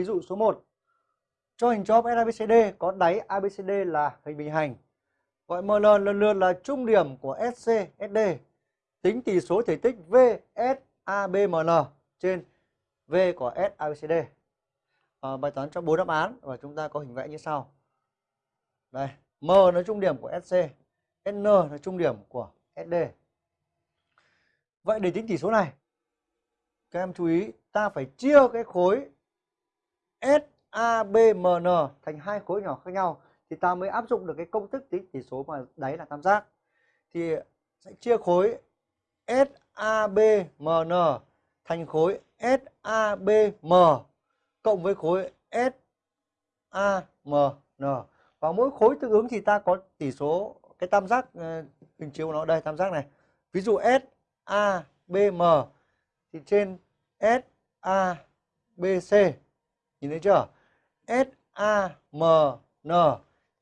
Ví dụ số 1. Cho hình chóp SABCD có đáy ABCD là hình bình hành. Gọi ML lần lượt là trung điểm của SC, SD. Tính tỷ số thể tích VSABMN trên V của SABCD. À, ờ, bài toán cho 4 đáp án và chúng ta có hình vẽ như sau. Đây, M là trung điểm của SC, N là trung điểm của SD. Vậy để tính tỷ số này, các em chú ý ta phải chia cái khối SABMN thành hai khối nhỏ khác nhau thì ta mới áp dụng được cái công thức tính tỷ số mà đáy là tam giác. Thì sẽ chia khối SABMN thành khối SABM cộng với khối SAMN. Và mỗi khối tương ứng thì ta có tỷ số, cái tam giác ờ, hình chiếu của nó, đây, tam giác này. Ví dụ SABM thì trên SABC nhìn thấy chưa? S A M N.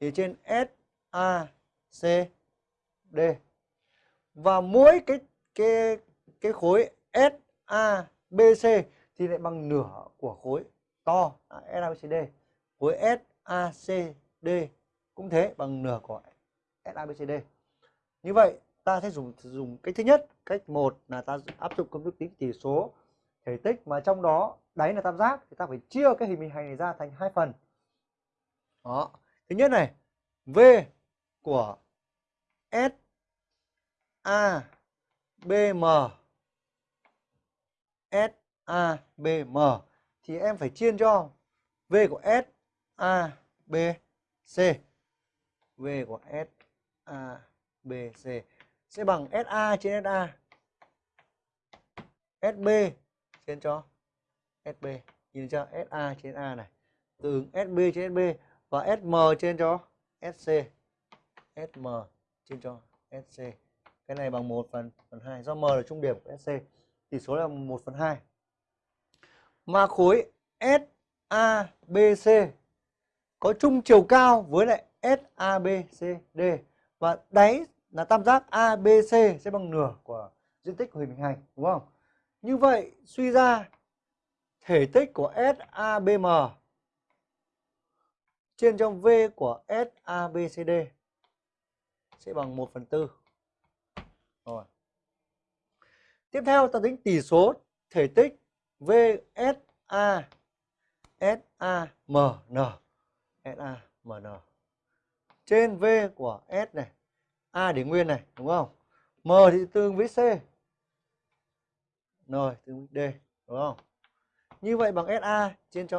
Thì trên S A C D. Và mỗi cái cái cái khối S A B C thì lại bằng nửa của khối to. À, D. Khối S A C D cũng thế bằng nửa của S A B C D. Như vậy ta sẽ dùng dùng cách thứ nhất, cách một là ta áp dụng công thức tính chỉ số thể tích mà trong đó đáy là tam giác thì ta phải chia cái hình bình hành này ra thành hai phần. Đó. Thứ nhất này, V của S A B M S A B M thì em phải chia cho V của S A B C. V của S A B C sẽ bằng SA trên SA. SB khiến cho SB. Nhìn chưa? SA trên A này. Tương ứng SB trên SB và SM trên cho SC. SM trên cho SC. Cái này bằng 1 phần phần 2 do M là trung điểm của SC. Tỷ số là 1 phần 2. Mà khối SABC có chung chiều cao với lại SABCD và đáy là tam giác ABC sẽ bằng nửa của diện tích của hình bình hành đúng không? Như vậy, suy ra, thể tích của SABM trên trong V của SABCD sẽ bằng 1 phần 4. Rồi. Tiếp theo, ta tính tỷ số thể tích VSA SAMN SAMN trên V của S này, A để nguyên này, đúng không? M thì tương với C n tương D đúng không? Như vậy bằng SA trên cho